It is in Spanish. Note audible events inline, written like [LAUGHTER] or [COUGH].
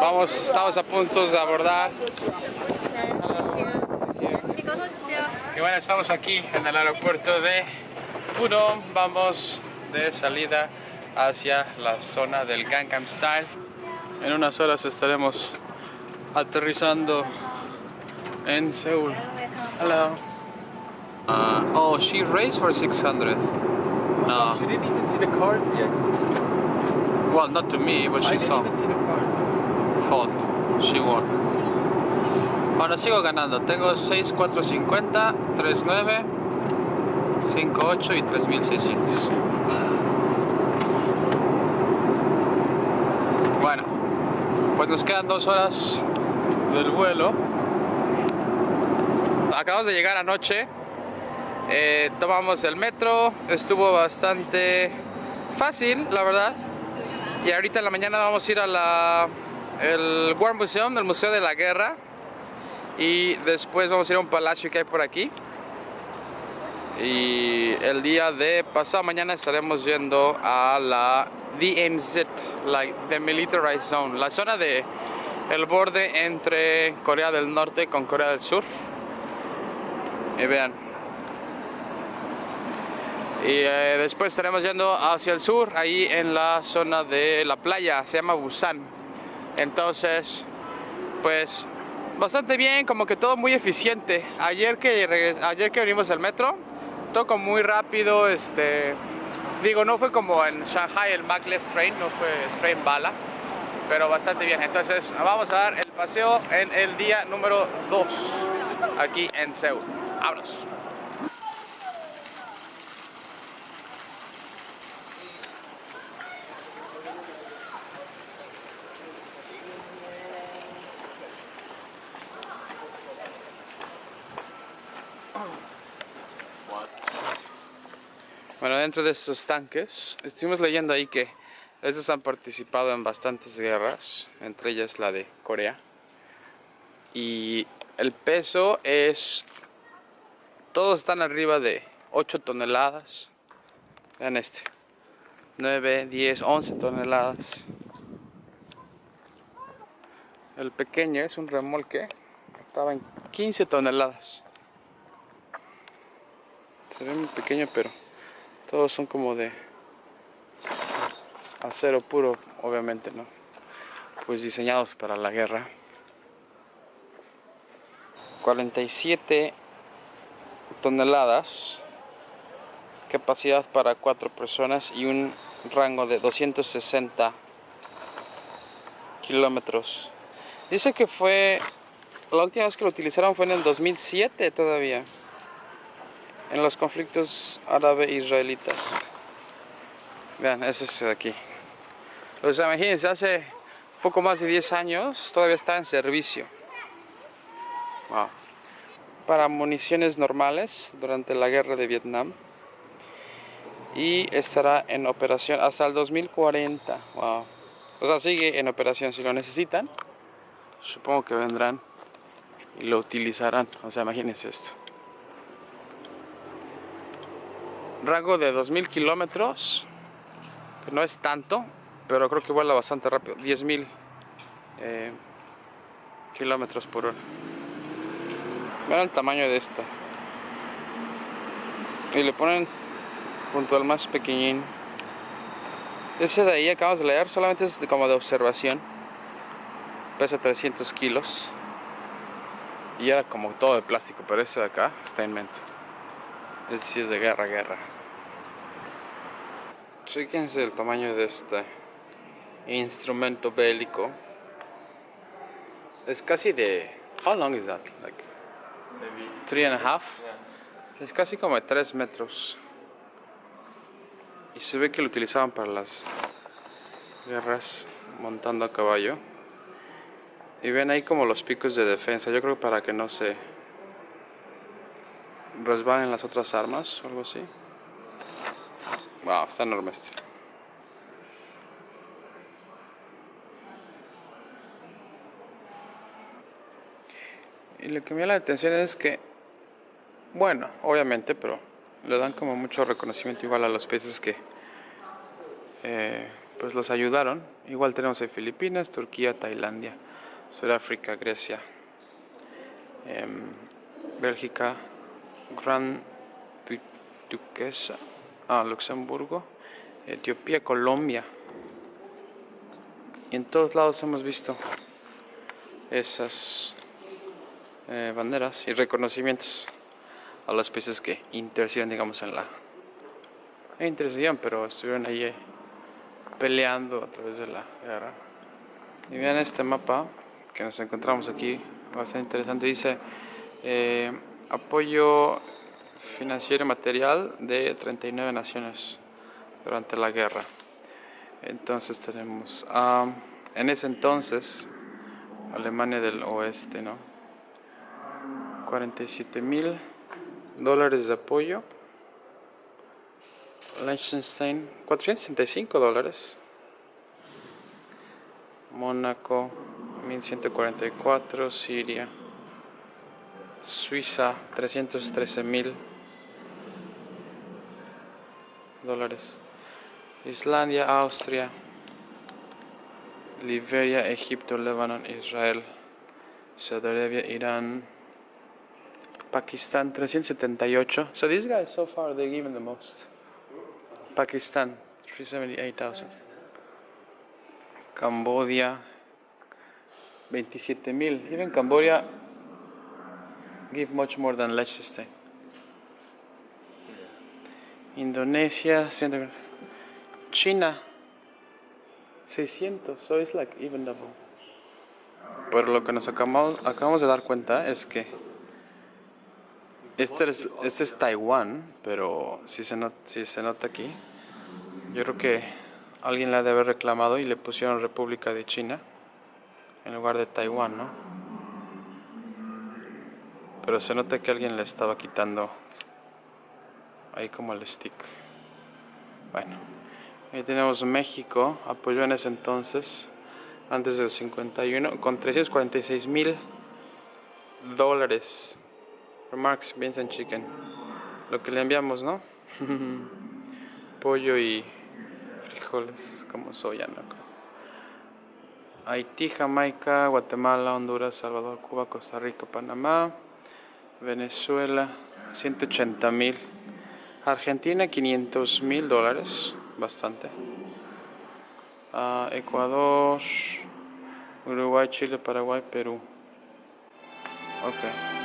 Vamos, estamos a punto de abordar. Y bueno, estamos aquí en el aeropuerto de Pudong. Vamos de salida hacia la zona del Gangnam Style. En unas horas estaremos aterrizando en Seúl. Hello. Uh, oh, she raised for 600. No. She didn't even see the cards yet. Well, not to me, but she saw. Fault. She won. Bueno, sigo ganando. Tengo 6, 4, 50, 3, 9, 5, 8 y 3600. Bueno, pues nos quedan dos horas del vuelo. Acabamos de llegar anoche. Eh, tomamos el metro. Estuvo bastante fácil, la verdad. Y ahorita en la mañana vamos a ir a la el War Museum, el Museo de la Guerra. Y después vamos a ir a un palacio que hay por aquí. Y el día de pasado mañana estaremos yendo a la DMZ, like the Militarized Zone, la zona de el borde entre Corea del Norte con Corea del Sur. Y vean. Y eh, después estaremos yendo hacia el sur, ahí en la zona de la playa, se llama Busan. Entonces, pues bastante bien, como que todo muy eficiente. Ayer que ayer que venimos al metro, todo como muy rápido, este digo, no fue como en Shanghai el maglev train, no fue train bala, pero bastante bien. Entonces, vamos a dar el paseo en el día número 2 aquí en Seúl. Vámonos. Bueno, dentro de estos tanques, estuvimos leyendo ahí que estos han participado en bastantes guerras, entre ellas la de Corea. Y el peso es, todos están arriba de 8 toneladas. Vean este, 9, 10, 11 toneladas. El pequeño es un remolque, estaba en 15 toneladas. Se ve muy pequeño, pero todos son como de acero puro, obviamente, ¿no? Pues diseñados para la guerra. 47 toneladas, capacidad para cuatro personas y un rango de 260 kilómetros. Dice que fue, la última vez que lo utilizaron fue en el 2007 todavía en los conflictos árabe-israelitas. Vean, ese es aquí. Sea, imagínense, hace poco más de 10 años todavía está en servicio. Wow. Para municiones normales durante la guerra de Vietnam. Y estará en operación hasta el 2040. Wow. O sea, sigue en operación si lo necesitan. Supongo que vendrán y lo utilizarán. O sea, imagínense esto. Rango de 2000 kilómetros que no es tanto pero creo que vuela bastante rápido 10.000 eh, kilómetros por hora. Vean el tamaño de esta. Y le ponen junto al más pequeñín. Ese de ahí acabamos de leer solamente es como de observación. Pesa 300 kilos. Y era como todo de plástico pero ese de acá está inmenso el sí es de guerra, guerra. Fíjense el tamaño de este instrumento bélico. Es casi de. How long is that? Like Maybe. three and a half. Yeah. Es casi como de 3 metros. Y se ve que lo utilizaban para las guerras montando a caballo. Y ven ahí como los picos de defensa. Yo creo para que no se resbalen las otras armas o algo así. Wow, está enorme este. Y lo que me llama la atención es que, bueno, obviamente, pero le dan como mucho reconocimiento igual a los países que eh, pues los ayudaron. Igual tenemos en Filipinas, Turquía, Tailandia, Sudáfrica, Grecia, em, Bélgica, Gran Du- Duquesa, ah, Luxemburgo, Etiopía, Colombia. Y en todos lados hemos visto esas eh, banderas y reconocimientos a los países que intercedieron, digamos, en la... eh, pero estuvieron ahí eh, peleando a través de la guerra. Y vean este mapa que nos encontramos aquí, bastante interesante. Dice eh, apoyo financiero y material de 39 naciones durante la guerra. Entonces tenemos, ah, en ese entonces, Alemania del Oeste, ¿no? 47 mil dólares de apoyo. Liechtenstein, 465 dólares. Mónaco, 1144. Siria. Suiza, 313 mil dólares. Islandia, Austria. Liberia, Egipto, Líbano, Israel. Saudi Arabia, Irán. Pakistan 378. So these guys so far they given the most. Pakistan 378,000. Cambodia 27,000. Even Cambodia give much more than Liechtenstein. Indonesia 100. China 600. So it's like even double. Pero lo que nos acabamos, acabamos de dar cuenta es que este es, este es Taiwán, pero si se, not- si se nota aquí, yo creo que alguien la debe haber reclamado y le pusieron República de China en lugar de Taiwán, ¿no? Pero se nota que alguien le estaba quitando ahí como el stick. Bueno, ahí tenemos México, apoyó en ese entonces, antes del 51, con 346 mil dólares. Remarks Beans and Chicken. Lo que le enviamos, ¿no? [LAUGHS] Pollo y frijoles como soya, ¿no? Haití, Jamaica, Guatemala, Honduras, Salvador, Cuba, Costa Rica, Panamá, Venezuela, 180 mil. Argentina, 500 mil dólares, bastante. Ah, Ecuador, Uruguay, Chile, Paraguay, Perú. Ok.